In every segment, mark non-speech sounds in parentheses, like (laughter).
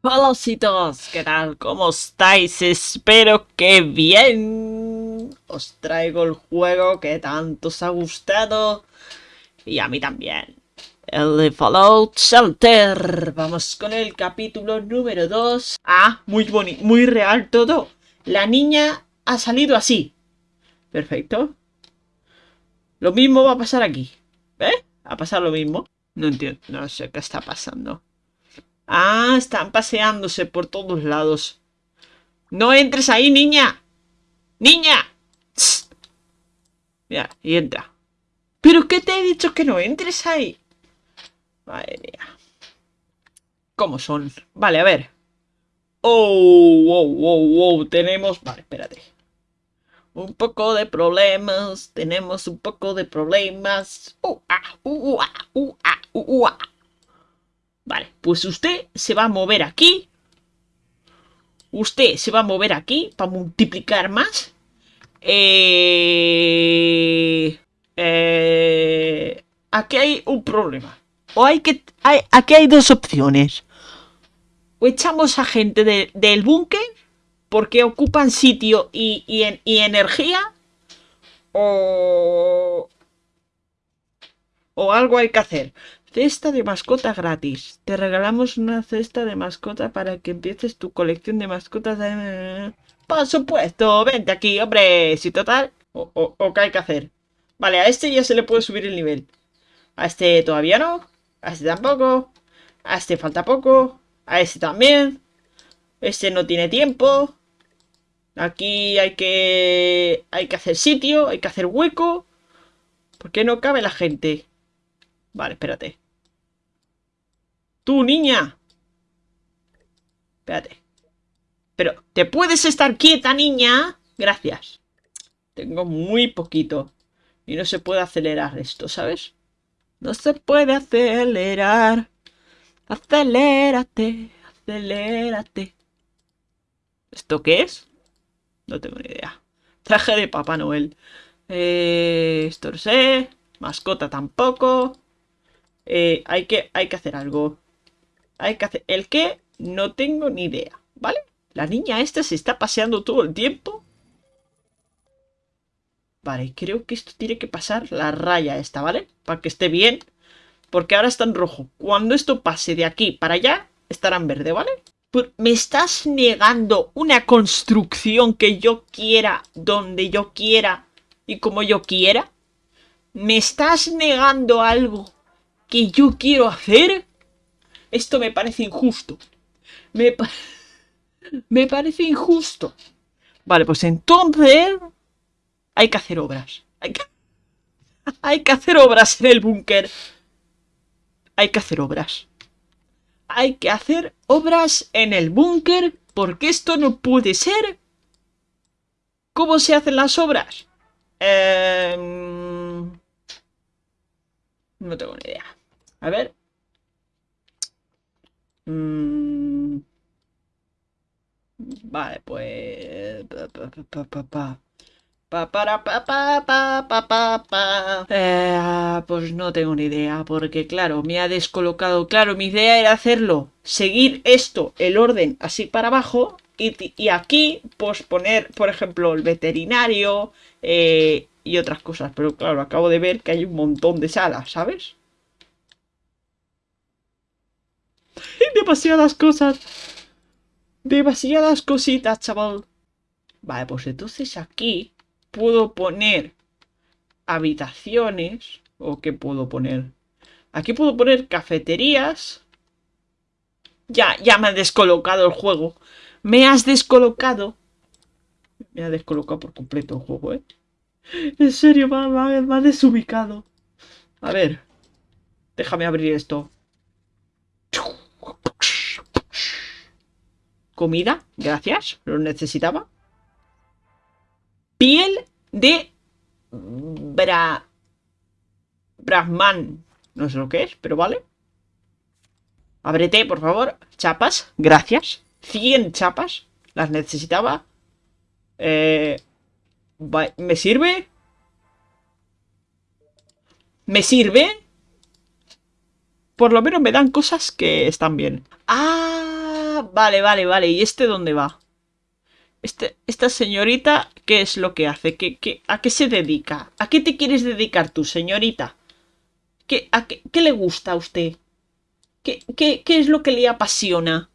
Hola chicos, ¿qué tal? ¿Cómo estáis? Espero que bien. Os traigo el juego que tanto os ha gustado. Y a mí también. El de Fallout Shelter. Vamos con el capítulo número 2. Ah, muy bonito, muy real todo. La niña ha salido así. Perfecto. Lo mismo va a pasar aquí. ¿Eh? ¿Va a pasar lo mismo? No entiendo, no sé qué está pasando. Ah, están paseándose por todos lados. ¡No entres ahí, niña! ¡Niña! Mira, y entra. ¿Pero qué te he dicho que no entres ahí? Madre mía. ¿Cómo son? Vale, a ver. Oh, wow, wow, wow. Tenemos... Vale, espérate. Un poco de problemas. Tenemos un poco de problemas. Uh, ah, uh, ah, uh, ah, uh, ah. Vale, pues usted se va a mover aquí. Usted se va a mover aquí para multiplicar más. Eh, eh, aquí hay un problema. O hay que... Hay, aquí hay dos opciones. O echamos a gente del búnker porque ocupan sitio y, y energía. O... O algo hay que hacer. Cesta de mascota gratis. Te regalamos una cesta de mascota para que empieces tu colección de mascotas. Por supuesto, vente aquí, hombre. Si total, o, o, qué hay que hacer. Vale, a este ya se le puede subir el nivel. A este todavía no. A este tampoco. A este falta poco. A este también. Este no tiene tiempo. Aquí hay que... Hay que hacer sitio, hay que hacer hueco. ¿Por qué no cabe la gente? Vale, espérate. ¡Tú, niña! Espérate. Pero, ¿te puedes estar quieta, niña? Gracias. Tengo muy poquito. Y no se puede acelerar esto, ¿sabes? No se puede acelerar. Acelérate, acelérate. ¿Esto qué es? No tengo ni idea. Traje de Papá Noel. Eh, esto no sé. Mascota tampoco. Eh, hay, que, hay que hacer algo. Hay que hacer... ¿El qué? No tengo ni idea, ¿vale? La niña esta se está paseando todo el tiempo. Vale, creo que esto tiene que pasar la raya esta, ¿vale? Para que esté bien. Porque ahora está en rojo. Cuando esto pase de aquí para allá, estará en verde, ¿vale? ¿Me estás negando una construcción que yo quiera, donde yo quiera y como yo quiera? ¿Me estás negando algo que yo quiero hacer, esto me parece injusto. Me, (laughs) me parece injusto. Vale, pues entonces hay que hacer obras. Hay que, (laughs) hay que hacer obras en el búnker. Hay que hacer obras. Hay que hacer obras en el búnker porque esto no puede ser. ¿Cómo se hacen las obras? Eh, no tengo ni idea. A ver. Mm. Vale, pues... Pa, pa, pa, pa. Eh, pues no tengo ni idea, porque claro, me ha descolocado. Claro, mi idea era hacerlo, seguir esto, el orden así para abajo, y, y aquí, pues poner, por ejemplo, el veterinario eh, y otras cosas. Pero claro, acabo de ver que hay un montón de salas, ¿sabes? (laughs) Demasiadas cosas. Demasiadas cositas, chaval. Vale, pues entonces aquí puedo poner habitaciones. ¿O qué puedo poner? Aquí puedo poner cafeterías. Ya, ya me ha descolocado el juego. Me has descolocado. Me ha descolocado por completo el juego, ¿eh? En serio, me ha desubicado. A ver. Déjame abrir esto. Comida, gracias, lo necesitaba. Piel de Bra... Brahman. No sé lo que es, pero vale. Ábrete, por favor. Chapas, gracias. 100 chapas. Las necesitaba. Eh, ¿Me sirve? ¿Me sirve? Por lo menos me dan cosas que están bien. ¡Ah! Ah, vale, vale, vale. ¿Y este dónde va? Este, esta señorita, ¿qué es lo que hace? ¿Qué, qué, a qué se dedica? ¿A qué te quieres dedicar tú, señorita? ¿Qué, a qué, qué le gusta a usted? ¿Qué, qué, ¿Qué es lo que le apasiona?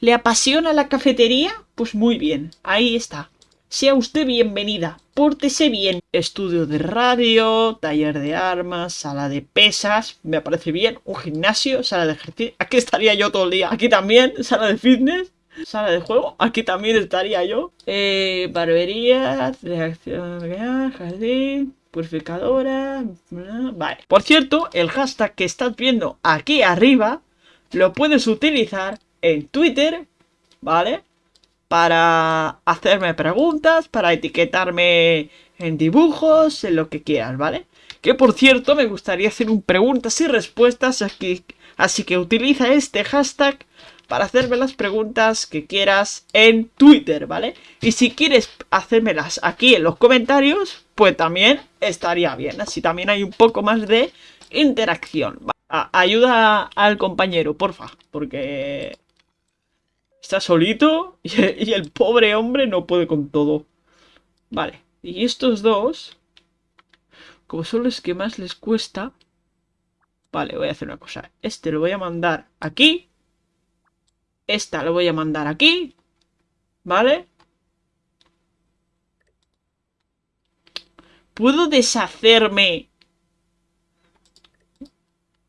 ¿Le apasiona la cafetería? Pues muy bien, ahí está. Sea usted bienvenida, pórtese bien. Estudio de radio, taller de armas, sala de pesas, me parece bien. Un gimnasio, sala de ejercicio. Aquí estaría yo todo el día. Aquí también, (laughs) sala de fitness. Sala de juego, aquí también estaría yo. Eh, barbería, reacción, jardín, purificadora. Vale. Por cierto, el hashtag que estás viendo aquí arriba lo puedes utilizar en Twitter, ¿vale? Para hacerme preguntas, para etiquetarme en dibujos, en lo que quieras, ¿vale? Que por cierto, me gustaría hacer un preguntas y respuestas aquí, así que utiliza este hashtag para hacerme las preguntas que quieras en Twitter, ¿vale? Y si quieres hacérmelas aquí en los comentarios, pues también estaría bien, así también hay un poco más de interacción. ayuda al compañero, porfa, porque Está solito (laughs) y, el pobre hombre no puede con todo. Vale, y estos dos, como son los que más les cuesta... Vale, voy a hacer una cosa. Este lo voy a mandar aquí. Esta lo voy a mandar aquí. ¿Vale? ¿Puedo deshacerme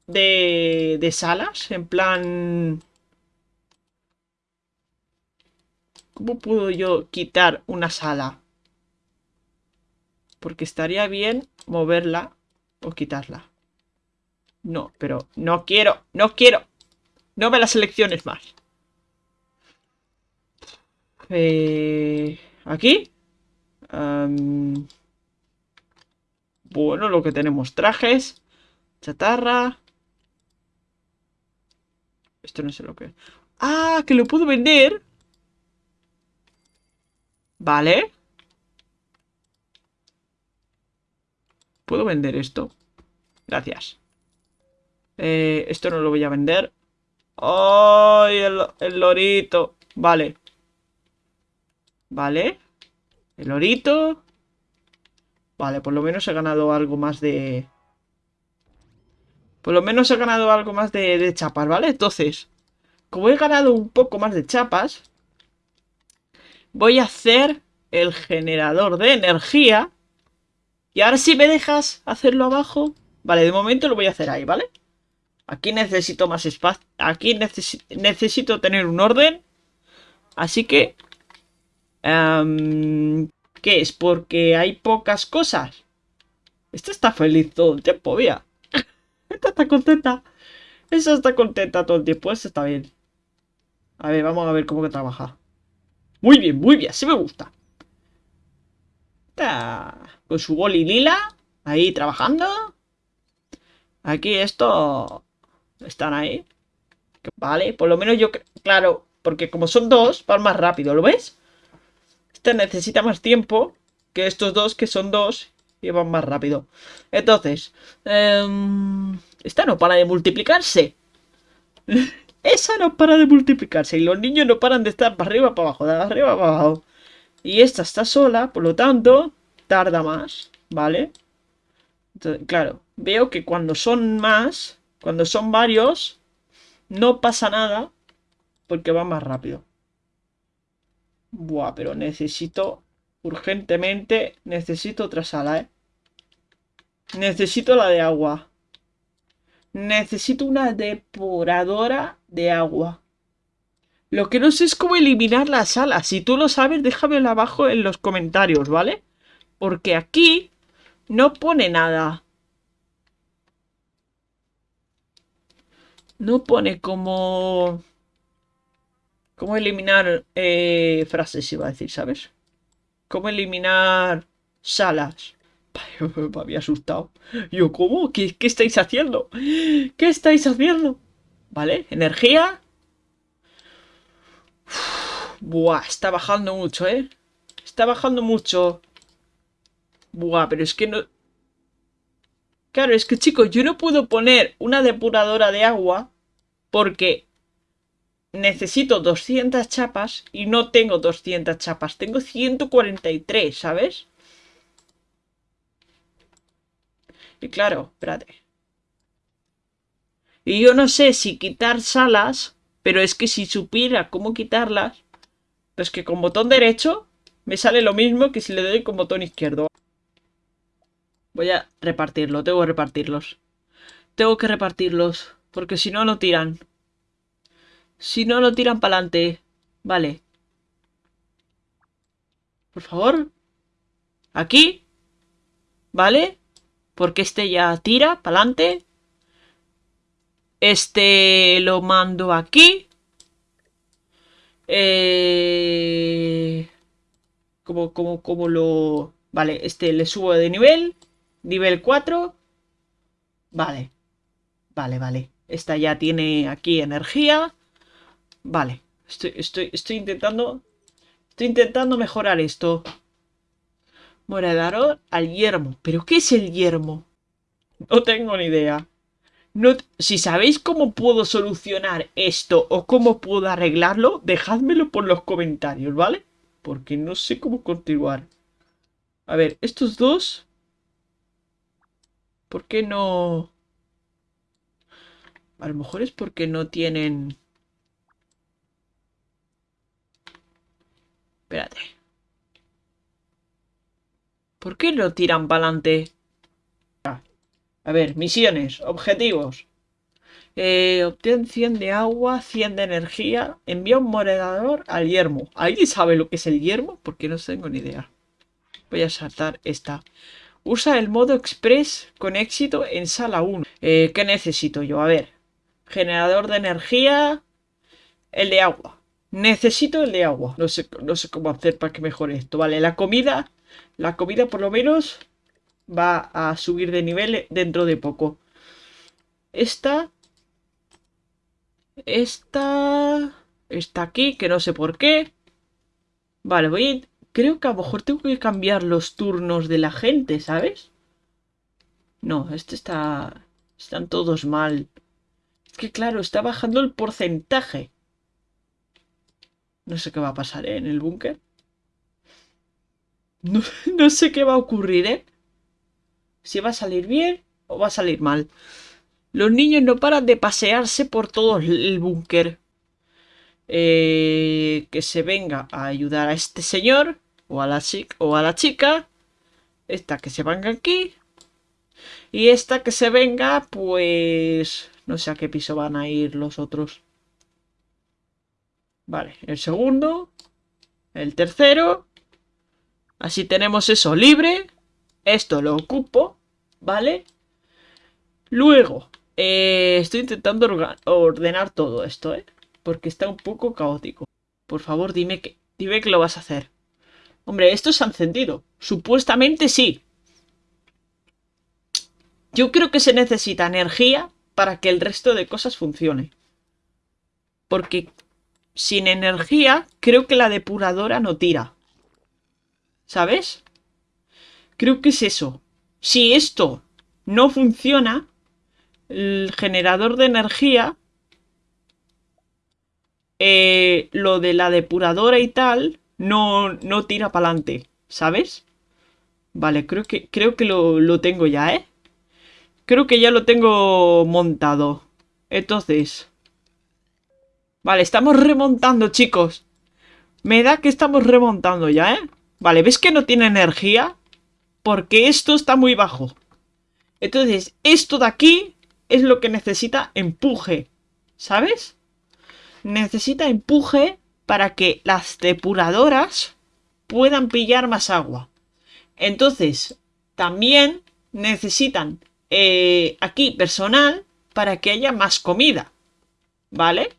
de, de salas? En plan... ¿Cómo puedo yo quitar una sala? Porque estaría bien moverla o quitarla. No, pero no quiero, no quiero. No me las selecciones más. Eh, ¿Aquí? bueno, lo que tenemos. Trajes. Chatarra. Esto no sé lo que es. ¡Ah! Que lo puedo vender. Vale. ¿Puedo vender esto? Gracias. Eh, esto no lo voy a vender. ¡Ay, el, lorito! Vale. Vale. El lorito. Vale, por lo menos he ganado algo más de... Por lo menos he ganado algo más de, de chapas, ¿vale? Entonces, como he ganado un poco más de chapas, voy a hacer el generador de energía. Y ahora si me dejas hacerlo abajo. Vale, de momento lo voy a hacer ahí, ¿vale? Aquí necesito más espacio. Aquí necesito tener un orden. Así que... Em, ¿Qué es? Porque hay pocas cosas. Esta está feliz todo el tiempo, mira. (laughs) Esta está contenta. Esa está contenta todo el tiempo. Esta está bien. A ver, vamos a ver cómo que trabaja. Muy bien, muy bien, sí me gusta. Con su boli lila, ahí trabajando. Aquí esto... Están ahí. Vale, por lo menos yo... Claro, porque como son dos, van más rápido, ¿lo ves? Este necesita más tiempo que estos dos, que son dos, y van más rápido. Entonces, eh, esta no para de multiplicarse. (laughs) Esa no para de multiplicarse y los niños no paran de estar para arriba, para abajo, arriba, para abajo. Y esta está sola, por lo tanto, tarda más, ¿vale? Claro, veo que cuando son más, cuando son varios, no pasa nada porque va más rápido. Buah, pero necesito urgentemente, necesito otra sala, ¿eh? Necesito la de agua. Necesito una depuradora de agua. Lo que no sé es cómo eliminar la sala. Si tú lo sabes, déjamelo abajo en los comentarios, ¿vale? Porque aquí no pone nada. No pone como... Cómo eliminar eh, frases, iba a decir, ¿sabes? Cómo eliminar salas. (laughs) Me había asustado. Yo, ¿cómo? ¿Qué, ¿Qué estáis haciendo? ¿Qué estáis haciendo? ¿Vale? Energía. Buah, está bajando mucho, ¿eh? Está bajando mucho. Buah, pero es que no... Claro, es que chicos, yo no puedo poner una depuradora de agua porque necesito 200 chapas y no tengo 200 chapas. Tengo 143, ¿sabes? Y claro, espérate. Y yo no sé si quitar salas, pero es que si supiera cómo quitarlas, pues que con botón derecho me sale lo mismo que si le doy con botón izquierdo. Voy a repartirlo, tengo que repartirlos. Tengo que repartirlos, porque si no, no tiran. Si no, no tiran para adelante. Vale. Por favor. Aquí. Vale. Porque este ya tira para adelante. Este lo mando aquí. Eh... Como, como, como lo... Vale, este le subo de nivel. Nivel 4. Vale. Vale, vale. Esta ya tiene aquí energía. Vale. Estoy, estoy, estoy intentando... Estoy intentando mejorar esto. Morador al yermo. ¿Pero qué es el yermo? No tengo ni idea. No, si sabéis cómo puedo solucionar esto o cómo puedo arreglarlo, dejádmelo por los comentarios, ¿vale? Porque no sé cómo continuar. A ver, estos dos... ¿Por qué no...? A lo mejor es porque no tienen... Espérate. ¿Por qué lo tiran para adelante? A ver, misiones, objetivos. Eh, obtén 100 de agua, 100 de energía. Envía un morador al yermo. ¿Alguien sabe lo que es el yermo? Porque no tengo ni idea. Voy a saltar esta. Usa el modo express con éxito en sala 1. Eh, ¿Qué necesito yo? A ver. Generador de energía. El de agua. Necesito el de agua. No sé, no sé cómo hacer para que mejore esto. Vale, la comida. La comida por lo menos va a subir de nivel dentro de poco. Esta... Esta... Está aquí, que no sé por qué. Vale, voy a... Creo que a lo mejor tengo que cambiar los turnos de la gente, ¿sabes? No, este está... Están todos mal. Es que claro, está bajando el porcentaje. No sé qué va a pasar ¿eh? en el búnker. (laughs) No, no sé qué va a ocurrir, ¿eh? Si va a salir bien o va a salir mal. Los niños no paran de pasearse por todo el búnker. Eh, que se venga a ayudar a este señor o a la o a la chica. Esta que se venga aquí. Y esta que se venga, pues... No sé a qué piso van a ir los otros. Vale, el segundo. El tercero. Así tenemos eso libre. Esto lo ocupo, ¿vale? Luego, eh, estoy intentando ordenar todo esto, ¿eh? Porque está un poco caótico. Por favor, dime que, dime que lo vas a hacer. Hombre, esto se ha encendido. Supuestamente sí. Yo creo que se necesita energía para que el resto de cosas funcione. Porque sin energía, creo que la depuradora no tira. ¿Sabes? Creo que es eso. Si esto no funciona, el generador de energía, eh, lo de la depuradora y tal, no, no tira para adelante, ¿sabes? Vale, creo que, creo que lo, lo tengo ya, ¿eh? Creo que ya lo tengo montado. Entonces... Vale, estamos remontando, chicos. Me da que estamos remontando ya, ¿eh? Vale, ¿ves que no tiene energía? Porque esto está muy bajo. Entonces, esto de aquí es lo que necesita empuje, ¿sabes? Necesita empuje para que las depuradoras puedan pillar más agua. Entonces, también necesitan eh, aquí personal para que haya más comida. ¿Vale?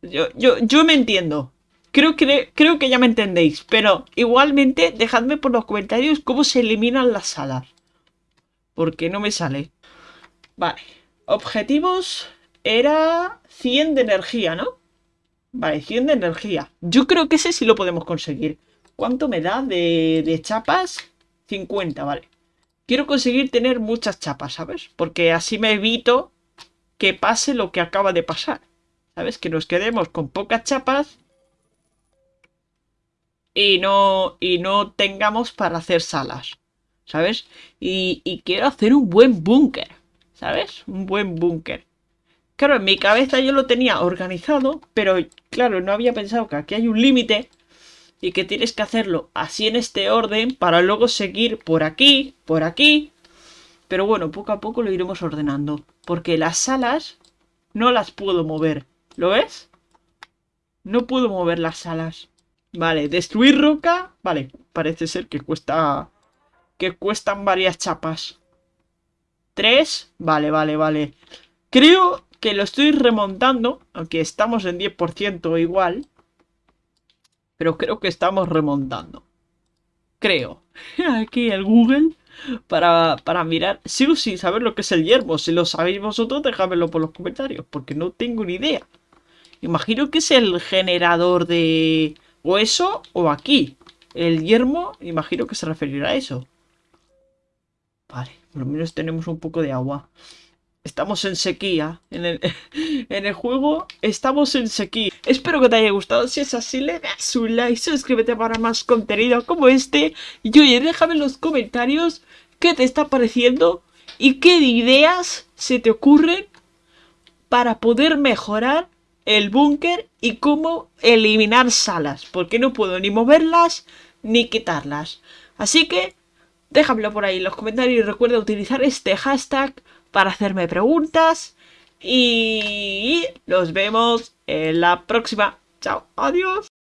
Yo, yo, yo me entiendo. Creo que, creo que ya me entendéis, pero igualmente dejadme por los comentarios cómo se eliminan las salas. Porque no me sale. Vale, objetivos era 100 de energía, ¿no? Vale, 100 de energía. Yo creo que ese sí lo podemos conseguir. ¿Cuánto me da de, de chapas? 50, vale. Quiero conseguir tener muchas chapas, ¿sabes? Porque así me evito que pase lo que acaba de pasar. ¿Sabes? Que nos quedemos con pocas chapas y no, y no tengamos para hacer salas, ¿sabes? Y, y quiero hacer un buen búnker, ¿sabes? Un buen búnker. Claro, en mi cabeza yo lo tenía organizado, pero claro, no había pensado que aquí hay un límite y que tienes que hacerlo así en este orden para luego seguir por aquí, por aquí. Pero bueno, poco a poco lo iremos ordenando, porque las salas no las puedo mover. ¿Lo ves? No puedo mover las salas. Vale, destruir roca. Vale, parece ser que cuesta... Que cuestan varias chapas. Tres. Vale, vale, vale. Creo que lo estoy remontando. Aunque estamos en 10% igual. Pero creo que estamos remontando. Creo. (laughs) Aquí el Google. Para, para mirar. Sigo sin saber lo que es el yermo. Si lo sabéis vosotros, dejadmelo por los comentarios. Porque no tengo ni idea. Imagino que es el generador de o eso o aquí. El yermo, imagino que se referirá a eso. Vale, por lo menos tenemos un poco de agua. Estamos en sequía. En el, (laughs) en el juego estamos en sequía. Espero que te haya gustado. Si es así, le das un like, suscríbete para más contenido como este. Y oye, déjame en los comentarios qué te está pareciendo y qué ideas se te ocurren para poder mejorar el búnker y cómo eliminar salas, porque no puedo ni moverlas ni quitarlas. Así que déjamelo por ahí en los comentarios y recuerda utilizar este hashtag para hacerme preguntas. Y nos vemos en la próxima. Chao, adiós.